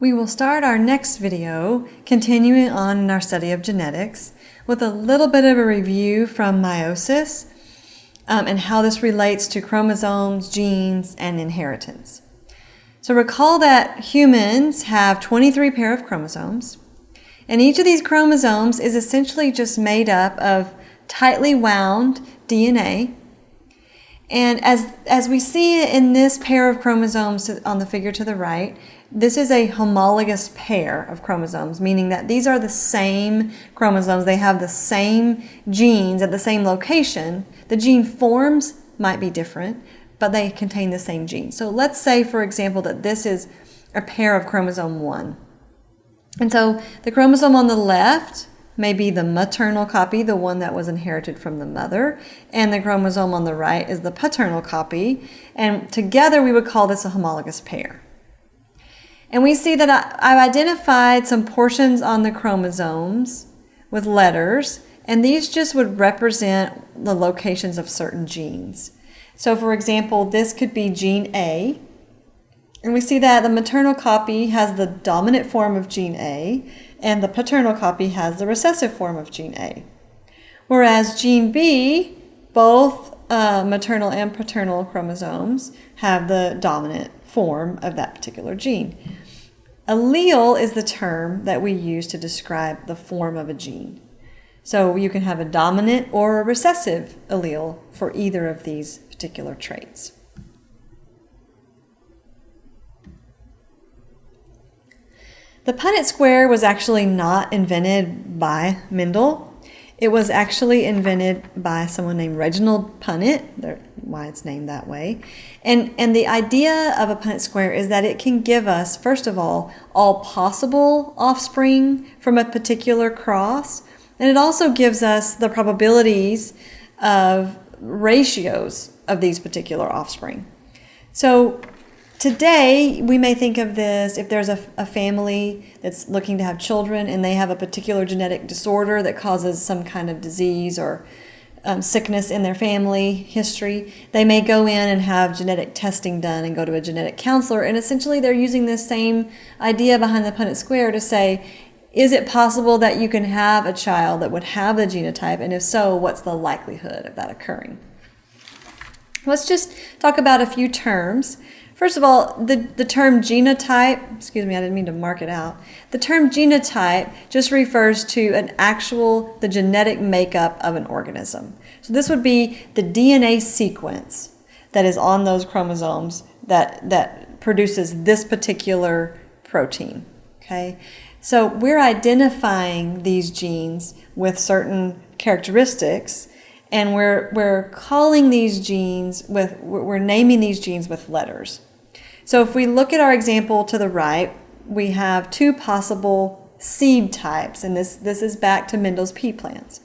We will start our next video, continuing on in our study of genetics, with a little bit of a review from meiosis um, and how this relates to chromosomes, genes, and inheritance. So recall that humans have 23 pair of chromosomes, and each of these chromosomes is essentially just made up of tightly wound DNA. And as, as we see in this pair of chromosomes on the figure to the right, this is a homologous pair of chromosomes, meaning that these are the same chromosomes. They have the same genes at the same location. The gene forms might be different, but they contain the same gene. So let's say, for example, that this is a pair of chromosome 1. And so the chromosome on the left may be the maternal copy, the one that was inherited from the mother, and the chromosome on the right is the paternal copy. And together we would call this a homologous pair. And we see that I've identified some portions on the chromosomes with letters, and these just would represent the locations of certain genes. So for example, this could be gene A, and we see that the maternal copy has the dominant form of gene A, and the paternal copy has the recessive form of gene A. Whereas gene B, both uh, maternal and paternal chromosomes have the dominant form of that particular gene. Allele is the term that we use to describe the form of a gene. So you can have a dominant or a recessive allele for either of these particular traits. The Punnett square was actually not invented by Mendel. It was actually invented by someone named Reginald Punnett, why it's named that way. And, and the idea of a Punnett square is that it can give us, first of all, all possible offspring from a particular cross. And it also gives us the probabilities of ratios of these particular offspring. So Today, we may think of this if there's a, a, family that's looking to have children and they have a particular genetic disorder that causes some kind of disease or um, sickness in their family history, they may go in and have genetic testing done and go to a genetic counselor. And essentially, they're using this same idea behind the Punnett square to say, is it possible that you can have a child that would have the genotype? And if so, what's the likelihood of that occurring? Let's just talk about a few terms. First of all, the, the term genotype, excuse me, I didn't mean to mark it out. The term genotype just refers to an actual, the genetic makeup of an organism. So this would be the DNA sequence that is on those chromosomes that, that produces this particular protein, okay? So we're identifying these genes with certain characteristics and we're, we're calling these genes with, we're naming these genes with letters. So if we look at our example to the right, we have two possible seed types, and this, this is back to Mendel's pea plants.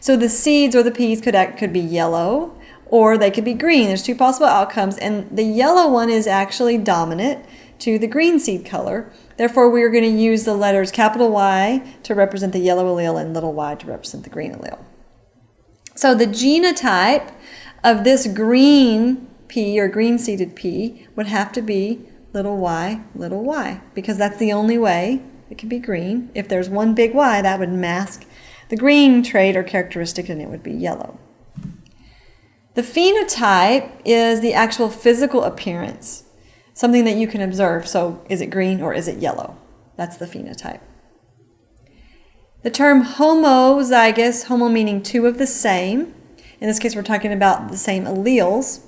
So the seeds or the peas could, could be yellow or they could be green. There's two possible outcomes, and the yellow one is actually dominant to the green seed color. Therefore, we are going to use the letters capital Y to represent the yellow allele and little y to represent the green allele. So the genotype of this green pea or green seeded pea would have to be little y, little y, because that's the only way it can be green. If there's one big Y, that would mask the green trait or characteristic and it would be yellow. The phenotype is the actual physical appearance, something that you can observe. So is it green or is it yellow? That's the phenotype. The term homozygous, homo meaning two of the same. In this case, we're talking about the same alleles.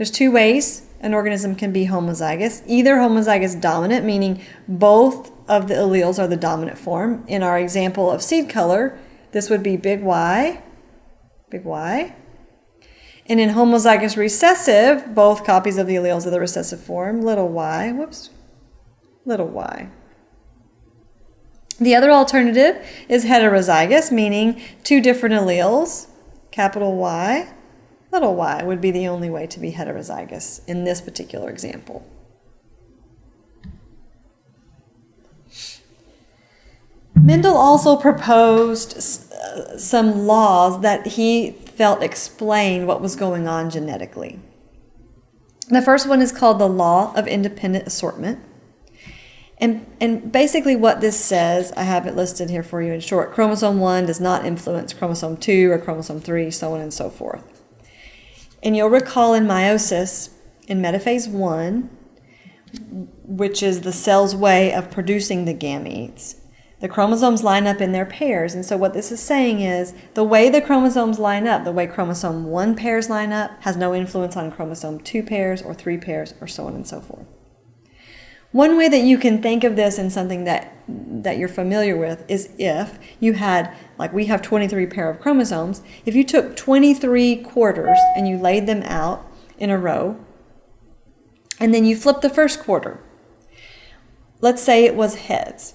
There's two ways an organism can be homozygous. Either homozygous dominant, meaning both of the alleles are the dominant form. In our example of seed color, this would be big Y, big Y. And in homozygous recessive, both copies of the alleles are the recessive form, little y, whoops, little y. The other alternative is heterozygous, meaning two different alleles, capital Y, little y would be the only way to be heterozygous in this particular example. Mendel also proposed uh, some laws that he felt explained what was going on genetically. The first one is called the law of independent assortment. And, and basically what this says, I have it listed here for you in short, chromosome 1 does not influence chromosome 2 or chromosome 3, so on and so forth. And you'll recall in meiosis, in metaphase 1, which is the cell's way of producing the gametes, the chromosomes line up in their pairs. And so what this is saying is the way the chromosomes line up, the way chromosome 1 pairs line up, has no influence on chromosome 2 pairs or 3 pairs or so on and so forth. One way that you can think of this in something that, that you're familiar with is if you had, like we have 23 pair of chromosomes, if you took 23 quarters and you laid them out in a row, and then you flip the first quarter. Let's say it was heads.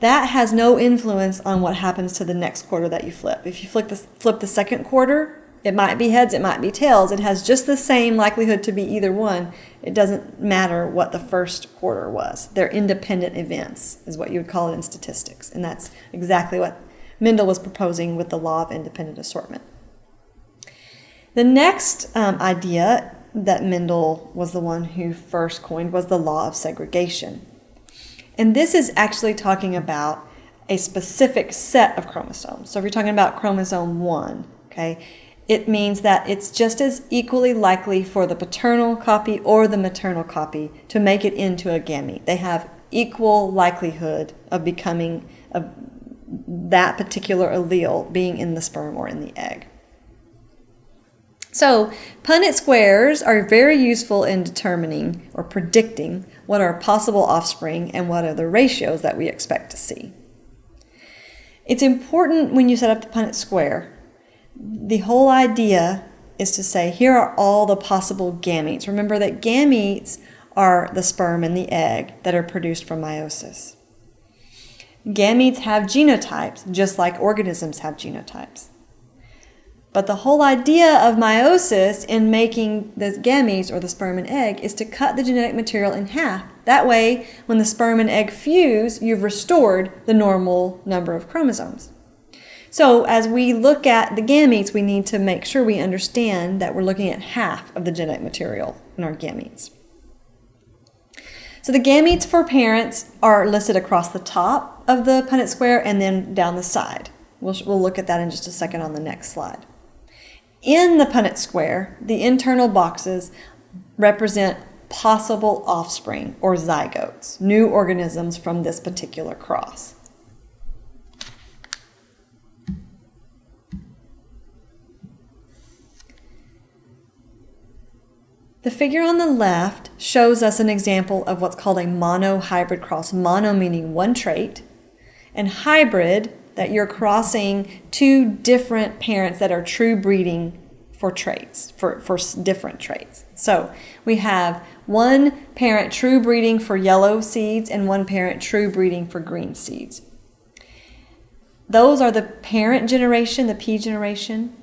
That has no influence on what happens to the next quarter that you flip. If you flip the, flip the second quarter, it might be heads, it might be tails. It has just the same likelihood to be either one. It doesn't matter what the first quarter was. They're independent events, is what you would call it in statistics. And that's exactly what Mendel was proposing with the law of independent assortment. The next um, idea that Mendel was the one who first coined was the law of segregation. And this is actually talking about a specific set of chromosomes. So if you're talking about chromosome 1, okay, it means that it's just as equally likely for the paternal copy or the maternal copy to make it into a gamete. They have equal likelihood of becoming a, that particular allele being in the sperm or in the egg. So Punnett squares are very useful in determining or predicting what are possible offspring and what are the ratios that we expect to see. It's important when you set up the Punnett square the whole idea is to say, here are all the possible gametes. Remember that gametes are the sperm and the egg that are produced from meiosis. Gametes have genotypes, just like organisms have genotypes. But the whole idea of meiosis in making the gametes or the sperm and egg is to cut the genetic material in half. That way, when the sperm and egg fuse, you've restored the normal number of chromosomes. So as we look at the gametes, we need to make sure we understand that we're looking at half of the genetic material in our gametes. So the gametes for parents are listed across the top of the Punnett square and then down the side. We'll, we'll look at that in just a second on the next slide. In the Punnett square, the internal boxes represent possible offspring or zygotes, new organisms from this particular cross. The figure on the left shows us an example of what's called a mono-hybrid cross. Mono meaning one trait, and hybrid that you're crossing two different parents that are true breeding for traits, for, for different traits. So we have one parent true breeding for yellow seeds and one parent true breeding for green seeds. Those are the parent generation, the P generation.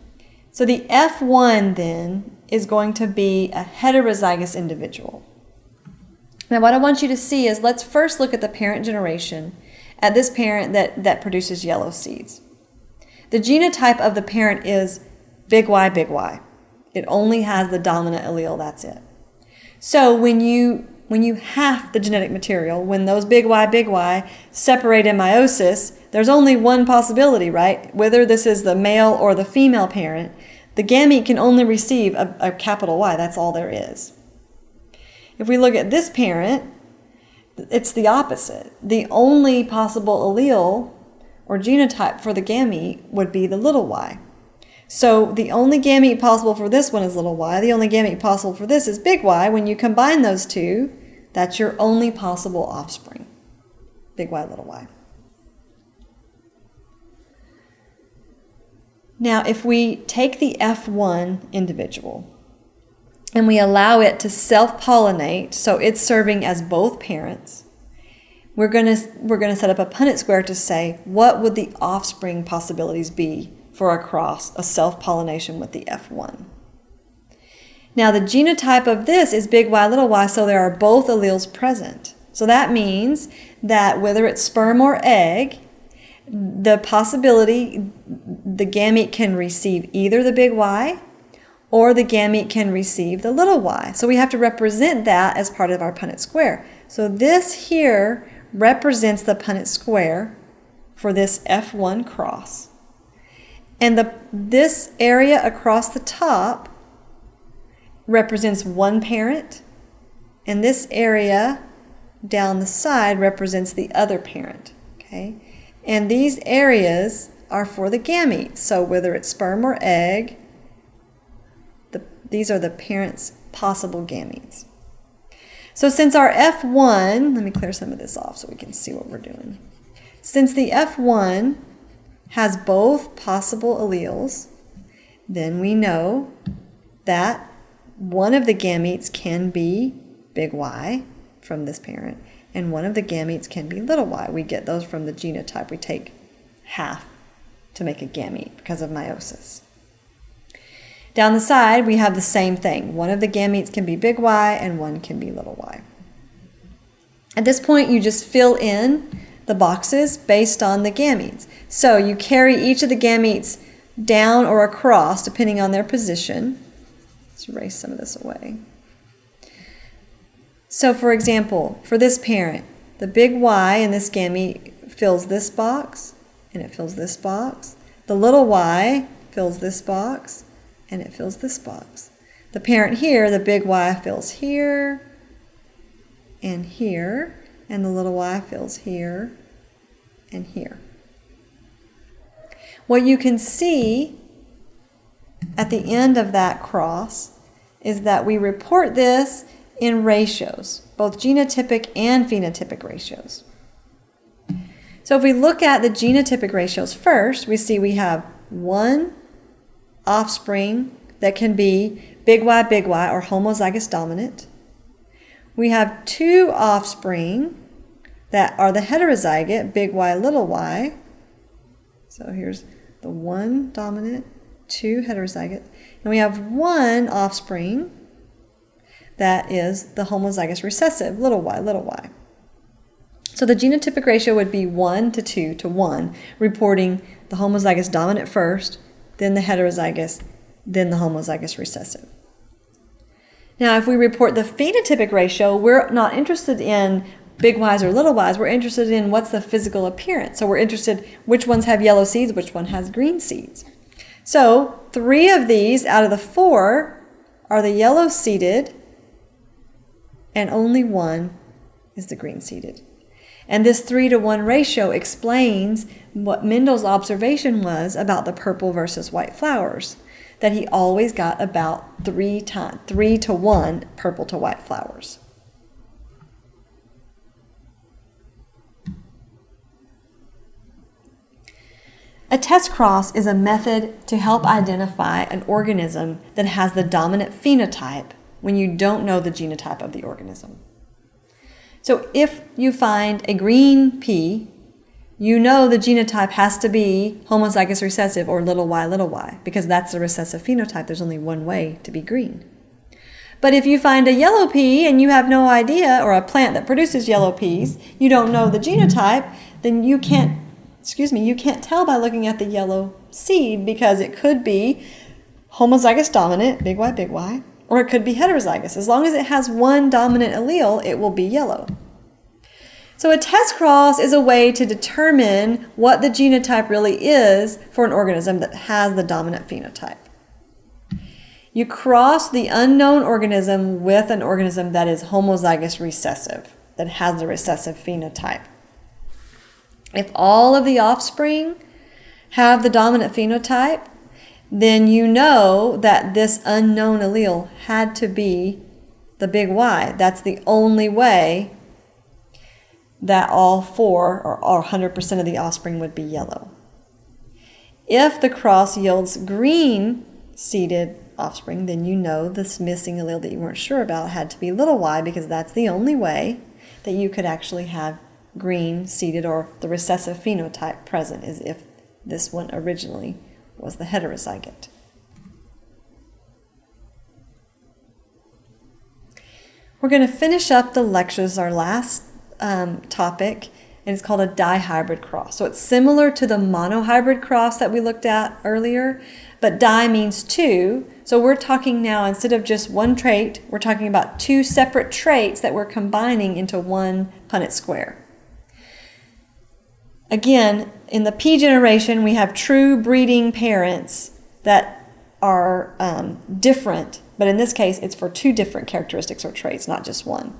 So the F1 then is going to be a heterozygous individual. Now what I want you to see is let's first look at the parent generation at this parent that, that produces yellow seeds. The genotype of the parent is big Y, big Y. It only has the dominant allele, that's it. So when you when you half the genetic material, when those big Y, big Y separate in meiosis, there's only one possibility, right? Whether this is the male or the female parent, the gamete can only receive a, a capital Y. That's all there is. If we look at this parent, it's the opposite. The only possible allele or genotype for the gamete would be the little y. So the only gamete possible for this one is little y. The only gamete possible for this is big Y. When you combine those two, that's your only possible offspring. Big Y, little y. Now, if we take the F1 individual and we allow it to self-pollinate, so it's serving as both parents, we're going to we're going to set up a Punnett square to say what would the offspring possibilities be for a cross, a self-pollination with the F1. Now the genotype of this is big Y, little y, so there are both alleles present. So that means that whether it's sperm or egg, the possibility the gamete can receive either the big Y or the gamete can receive the little y. So we have to represent that as part of our Punnett square. So this here represents the Punnett square for this F1 cross. And the, this area across the top represents one parent, and this area down the side represents the other parent. Okay, And these areas are for the gametes. So whether it's sperm or egg, the, these are the parent's possible gametes. So since our F1, let me clear some of this off so we can see what we're doing. Since the F1 has both possible alleles, then we know that one of the gametes can be big Y from this parent, and one of the gametes can be little y. We get those from the genotype. We take half to make a gamete because of meiosis. Down the side, we have the same thing. One of the gametes can be big Y and one can be little y. At this point, you just fill in the boxes based on the gametes. So you carry each of the gametes down or across depending on their position. Let's erase some of this away. So for example, for this parent, the big Y in this gamete fills this box and it fills this box. The little y fills this box and it fills this box. The parent here, the big Y fills here and here, and the little y fills here and here. What you can see at the end of that cross is that we report this in ratios, both genotypic and phenotypic ratios. So if we look at the genotypic ratios first, we see we have one offspring that can be big Y, big Y, or homozygous dominant. We have two offspring that are the heterozygote, big Y, little y. So here's the one dominant, two heterozygote. And we have one offspring that is the homozygous recessive, little y, little y. So the genotypic ratio would be 1 to 2 to 1, reporting the homozygous dominant first, then the heterozygous, then the homozygous recessive. Now, if we report the phenotypic ratio, we're not interested in big Y's or little Y's. We're interested in what's the physical appearance. So we're interested which ones have yellow seeds, which one has green seeds. So three of these out of the four are the yellow seeded and only one is the green seeded. And this three to one ratio explains what Mendel's observation was about the purple versus white flowers, that he always got about three, to, three to one purple to white flowers. A test cross is a method to help identify an organism that has the dominant phenotype when you don't know the genotype of the organism. So if you find a green pea, you know the genotype has to be homozygous recessive or little y, little y, because that's the recessive phenotype. There's only one way to be green. But if you find a yellow pea and you have no idea, or a plant that produces yellow peas, you don't know the genotype, then you can't, excuse me, you can't tell by looking at the yellow seed because it could be homozygous dominant, big Y, big Y, or it could be heterozygous. As long as it has one dominant allele, it will be yellow. So a test cross is a way to determine what the genotype really is for an organism that has the dominant phenotype. You cross the unknown organism with an organism that is homozygous recessive, that has the recessive phenotype. If all of the offspring have the dominant phenotype, then you know that this unknown allele had to be the big Y. That's the only way that all four or 100% of the offspring would be yellow. If the cross yields green seeded offspring, then you know this missing allele that you weren't sure about had to be little y because that's the only way that you could actually have green seeded or the recessive phenotype present is if this one originally was the heterozygote. We're going to finish up the lectures, our last um, topic, and it's called a dihybrid cross. So it's similar to the monohybrid cross that we looked at earlier, but di means two, So we're talking now, instead of just one trait, we're talking about two separate traits that we're combining into one Punnett square. Again, in the P generation, we have true breeding parents that are um, different, but in this case, it's for two different characteristics or traits, not just one.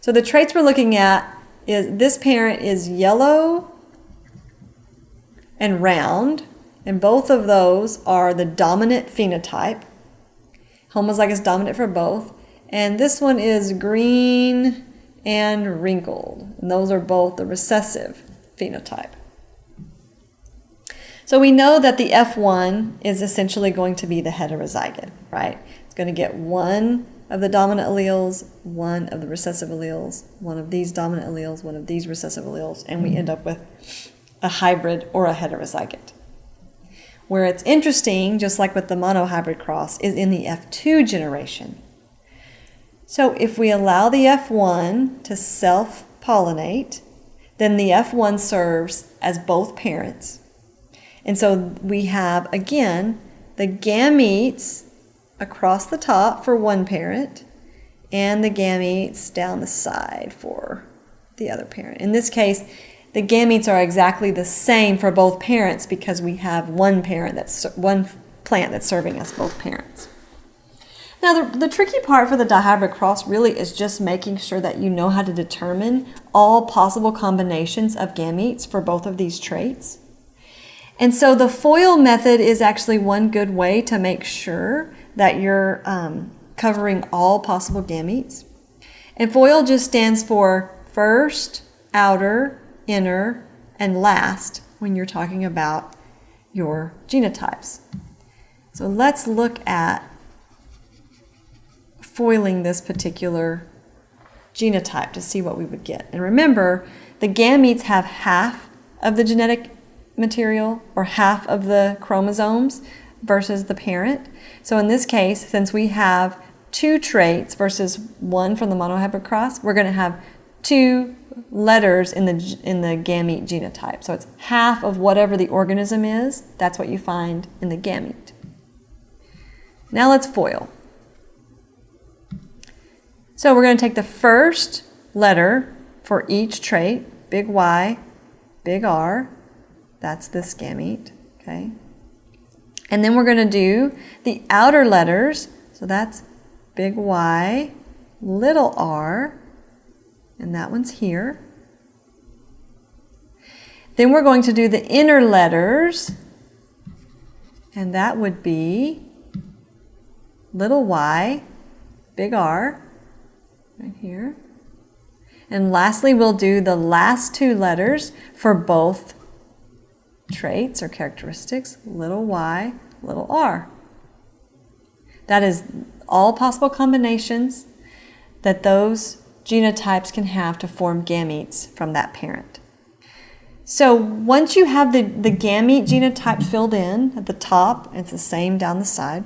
So the traits we're looking at is this parent is yellow and round, and both of those are the dominant phenotype. Homozygous dominant for both. And this one is green and wrinkled. And those are both the recessive phenotype. So we know that the F1 is essentially going to be the heterozygote, right? It's going to get one of the dominant alleles, one of the recessive alleles, one of these dominant alleles, one of these recessive alleles, and we end up with a hybrid or a heterozygote. Where it's interesting, just like with the monohybrid cross, is in the F2 generation. So if we allow the F1 to self-pollinate, then the F1 serves as both parents. And so we have, again, the gametes across the top for one parent and the gametes down the side for the other parent. In this case, the gametes are exactly the same for both parents because we have one parent that's one plant that's serving as both parents. Now, the, the tricky part for the dihybrid cross really is just making sure that you know how to determine all possible combinations of gametes for both of these traits. And so the FOIL method is actually one good way to make sure that you're um, covering all possible gametes. And FOIL just stands for first, outer, inner, and last when you're talking about your genotypes. So let's look at foiling this particular genotype to see what we would get. And remember, the gametes have half of the genetic material or half of the chromosomes versus the parent. So in this case, since we have two traits versus one from the monohybrid cross, we're going to have two letters in the, in the gamete genotype. So it's half of whatever the organism is, that's what you find in the gamete. Now let's FOIL. So we're going to take the first letter for each trait, big Y, big R, that's this gamete, okay? And then we're going to do the outer letters, so that's big Y, little r, and that one's here. Then we're going to do the inner letters, and that would be little y, big R, right here. And lastly, we'll do the last two letters for both traits or characteristics, little y, little r. That is all possible combinations that those genotypes can have to form gametes from that parent. So once you have the, the gamete genotype filled in at the top, it's the same down the side,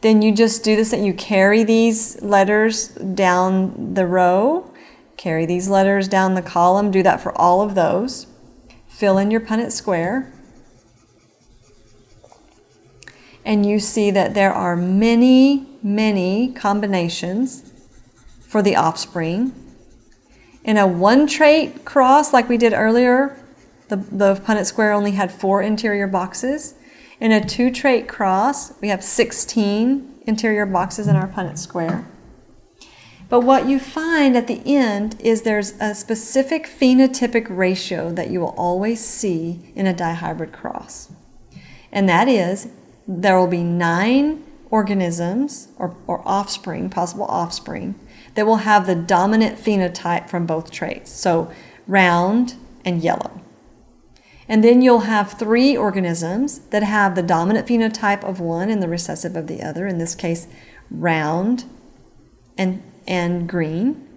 then you just do this that you carry these letters down the row, carry these letters down the column, do that for all of those. Fill in your Punnett square. And you see that there are many, many combinations for the offspring. In a one trait cross, like we did earlier, the, the Punnett square only had four interior boxes. In a two trait cross, we have 16 interior boxes in our Punnett square. But what you find at the end is there's a specific phenotypic ratio that you will always see in a dihybrid cross. And that is there will be nine organisms or, or offspring, possible offspring, that will have the dominant phenotype from both traits. So round and yellow. And then you'll have three organisms that have the dominant phenotype of one and the recessive of the other, in this case, round and, and green.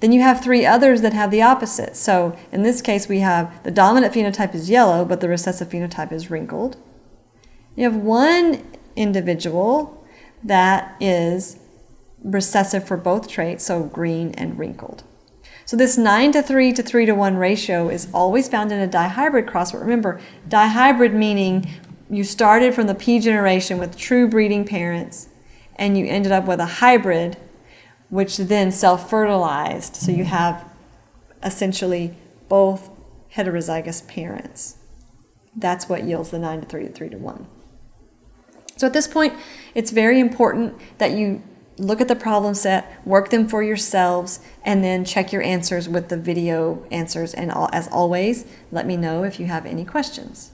Then you have three others that have the opposite. So in this case, we have the dominant phenotype is yellow, but the recessive phenotype is wrinkled. You have one individual that is recessive for both traits, so green and wrinkled. So this 9 to 3 to 3 to 1 ratio is always found in a dihybrid cross, but remember, dihybrid meaning you started from the P generation with true breeding parents and you ended up with a hybrid which then self-fertilized. So you mm-hmm. have essentially both heterozygous parents. That's what yields the 9 to 3 to 3 to 1. So at this point, it's very important that you look at the problem set, work them for yourselves, and then check your answers with the video answers. And as always, let me know if you have any questions.